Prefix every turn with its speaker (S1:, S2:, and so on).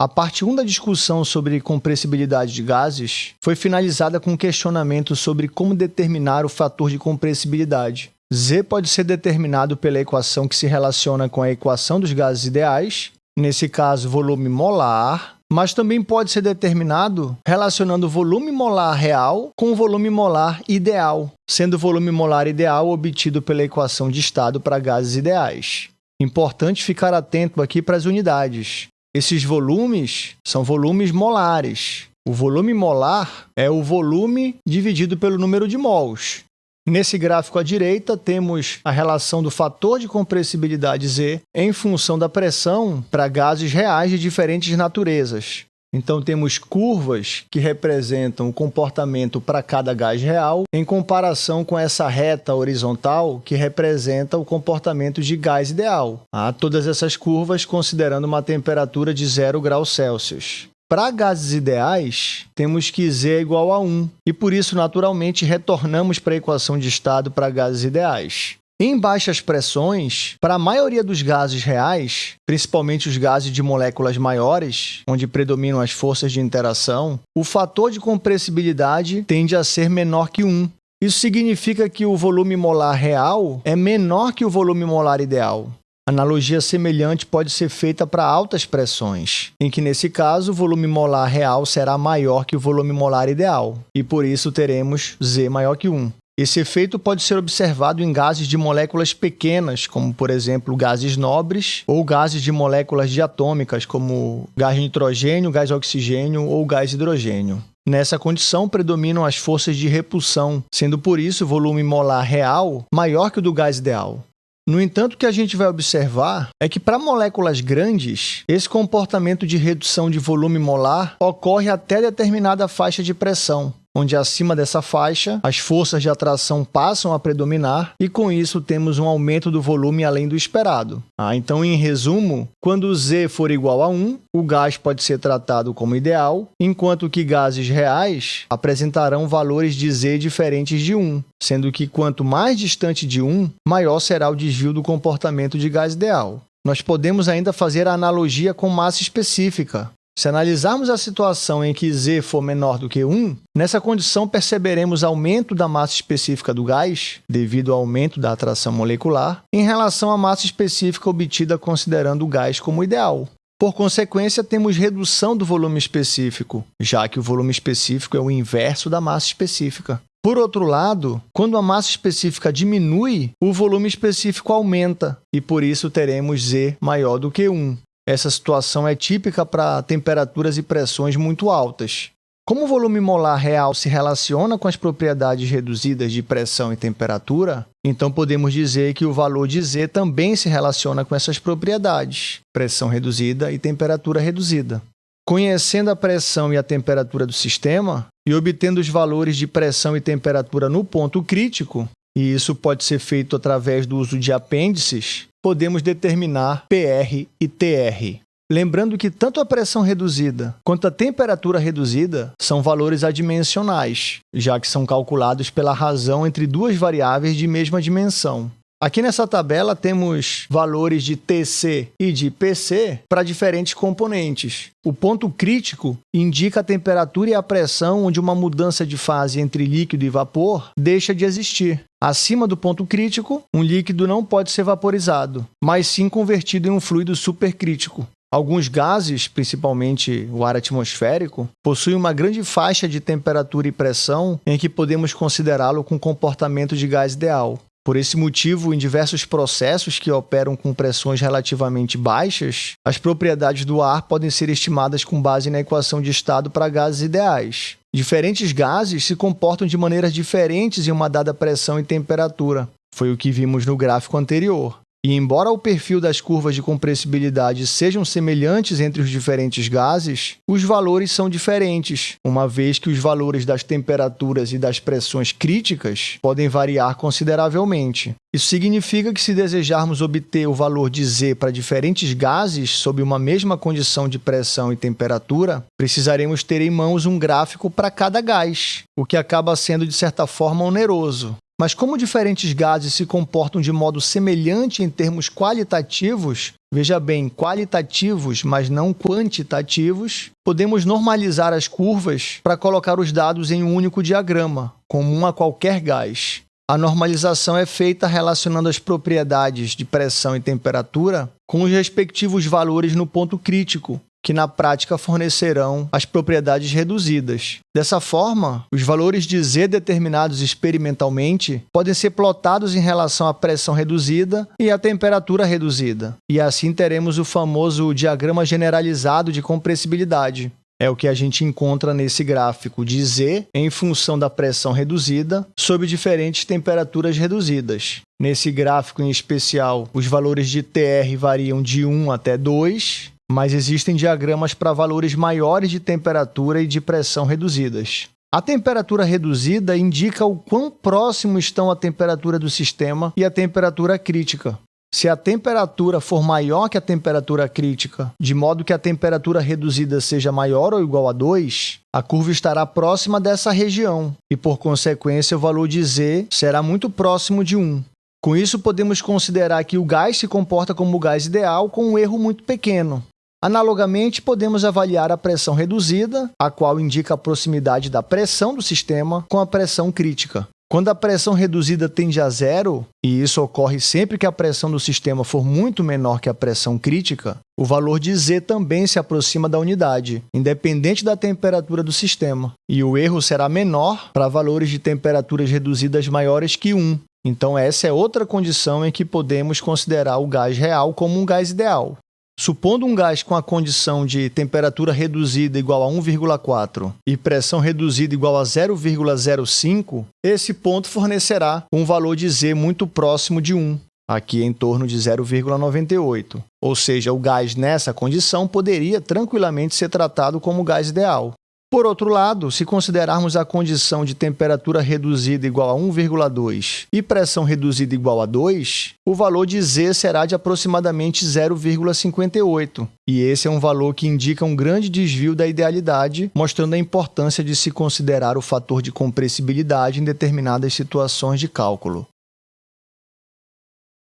S1: A parte 1 da discussão sobre compressibilidade de gases foi finalizada com um questionamento sobre como determinar o fator de compressibilidade. Z pode ser determinado pela equação que se relaciona com a equação dos gases ideais, nesse caso, volume molar, mas também pode ser determinado relacionando o volume molar real com o volume molar ideal, sendo o volume molar ideal obtido pela equação de estado para gases ideais. Importante ficar atento aqui para as unidades. Esses volumes são volumes molares. O volume molar é o volume dividido pelo número de mols. Nesse gráfico à direita, temos a relação do fator de compressibilidade Z em função da pressão para gases reais de diferentes naturezas. Então, temos curvas que representam o comportamento para cada gás real, em comparação com essa reta horizontal que representa o comportamento de gás ideal. Ah, todas essas curvas considerando uma temperatura de 0 graus Celsius. Para gases ideais, temos que Z é igual a 1, e por isso, naturalmente, retornamos para a equação de estado para gases ideais. Em baixas pressões, para a maioria dos gases reais, principalmente os gases de moléculas maiores, onde predominam as forças de interação, o fator de compressibilidade tende a ser menor que 1. Isso significa que o volume molar real é menor que o volume molar ideal. Analogia semelhante pode ser feita para altas pressões, em que, nesse caso, o volume molar real será maior que o volume molar ideal, e por isso teremos Z maior que 1. Esse efeito pode ser observado em gases de moléculas pequenas, como, por exemplo, gases nobres, ou gases de moléculas diatômicas, como gás nitrogênio, gás oxigênio ou gás hidrogênio. Nessa condição, predominam as forças de repulsão, sendo por isso o volume molar real maior que o do gás ideal. No entanto, o que a gente vai observar é que para moléculas grandes, esse comportamento de redução de volume molar ocorre até determinada faixa de pressão, onde acima dessa faixa as forças de atração passam a predominar e com isso temos um aumento do volume além do esperado. Ah, então, em resumo, quando Z for igual a 1, o gás pode ser tratado como ideal, enquanto que gases reais apresentarão valores de Z diferentes de 1, sendo que quanto mais distante de 1, maior será o desvio do comportamento de gás ideal. Nós podemos ainda fazer a analogia com massa específica, se analisarmos a situação em que Z for menor do que 1, nessa condição perceberemos aumento da massa específica do gás, devido ao aumento da atração molecular, em relação à massa específica obtida considerando o gás como ideal. Por consequência, temos redução do volume específico, já que o volume específico é o inverso da massa específica. Por outro lado, quando a massa específica diminui, o volume específico aumenta, e por isso teremos Z maior do que 1. Essa situação é típica para temperaturas e pressões muito altas. Como o volume molar real se relaciona com as propriedades reduzidas de pressão e temperatura, então podemos dizer que o valor de Z também se relaciona com essas propriedades, pressão reduzida e temperatura reduzida. Conhecendo a pressão e a temperatura do sistema e obtendo os valores de pressão e temperatura no ponto crítico, e isso pode ser feito através do uso de apêndices, podemos determinar PR e TR. Lembrando que tanto a pressão reduzida quanto a temperatura reduzida são valores adimensionais, já que são calculados pela razão entre duas variáveis de mesma dimensão. Aqui nessa tabela temos valores de TC e de PC para diferentes componentes. O ponto crítico indica a temperatura e a pressão onde uma mudança de fase entre líquido e vapor deixa de existir. Acima do ponto crítico, um líquido não pode ser vaporizado, mas sim convertido em um fluido supercrítico. Alguns gases, principalmente o ar atmosférico, possuem uma grande faixa de temperatura e pressão em que podemos considerá-lo com comportamento de gás ideal. Por esse motivo, em diversos processos que operam com pressões relativamente baixas, as propriedades do ar podem ser estimadas com base na equação de estado para gases ideais. Diferentes gases se comportam de maneiras diferentes em uma dada pressão e temperatura. Foi o que vimos no gráfico anterior. E embora o perfil das curvas de compressibilidade sejam semelhantes entre os diferentes gases, os valores são diferentes, uma vez que os valores das temperaturas e das pressões críticas podem variar consideravelmente. Isso significa que se desejarmos obter o valor de Z para diferentes gases sob uma mesma condição de pressão e temperatura, precisaremos ter em mãos um gráfico para cada gás, o que acaba sendo, de certa forma, oneroso. Mas como diferentes gases se comportam de modo semelhante em termos qualitativos, veja bem, qualitativos, mas não quantitativos, podemos normalizar as curvas para colocar os dados em um único diagrama, comum a qualquer gás. A normalização é feita relacionando as propriedades de pressão e temperatura com os respectivos valores no ponto crítico, que na prática fornecerão as propriedades reduzidas. Dessa forma, os valores de Z determinados experimentalmente podem ser plotados em relação à pressão reduzida e à temperatura reduzida, e assim teremos o famoso diagrama generalizado de compressibilidade. É o que a gente encontra nesse gráfico de Z em função da pressão reduzida sob diferentes temperaturas reduzidas. Nesse gráfico em especial, os valores de TR variam de 1 até 2, mas existem diagramas para valores maiores de temperatura e de pressão reduzidas. A temperatura reduzida indica o quão próximo estão a temperatura do sistema e a temperatura crítica. Se a temperatura for maior que a temperatura crítica, de modo que a temperatura reduzida seja maior ou igual a 2, a curva estará próxima dessa região e, por consequência, o valor de Z será muito próximo de 1. Com isso, podemos considerar que o gás se comporta como o gás ideal com um erro muito pequeno, Analogamente, podemos avaliar a pressão reduzida, a qual indica a proximidade da pressão do sistema com a pressão crítica. Quando a pressão reduzida tende a zero, e isso ocorre sempre que a pressão do sistema for muito menor que a pressão crítica, o valor de Z também se aproxima da unidade, independente da temperatura do sistema, e o erro será menor para valores de temperaturas reduzidas maiores que 1. Então, essa é outra condição em que podemos considerar o gás real como um gás ideal. Supondo um gás com a condição de temperatura reduzida igual a 1,4 e pressão reduzida igual a 0,05, esse ponto fornecerá um valor de Z muito próximo de 1, aqui em torno de 0,98. Ou seja, o gás nessa condição poderia tranquilamente ser tratado como gás ideal. Por outro lado, se considerarmos a condição de temperatura reduzida igual a 1,2 e pressão reduzida igual a 2, o valor de Z será de aproximadamente 0,58. E esse é um valor que indica um grande desvio da idealidade, mostrando a importância de se considerar o fator de compressibilidade em determinadas situações de cálculo.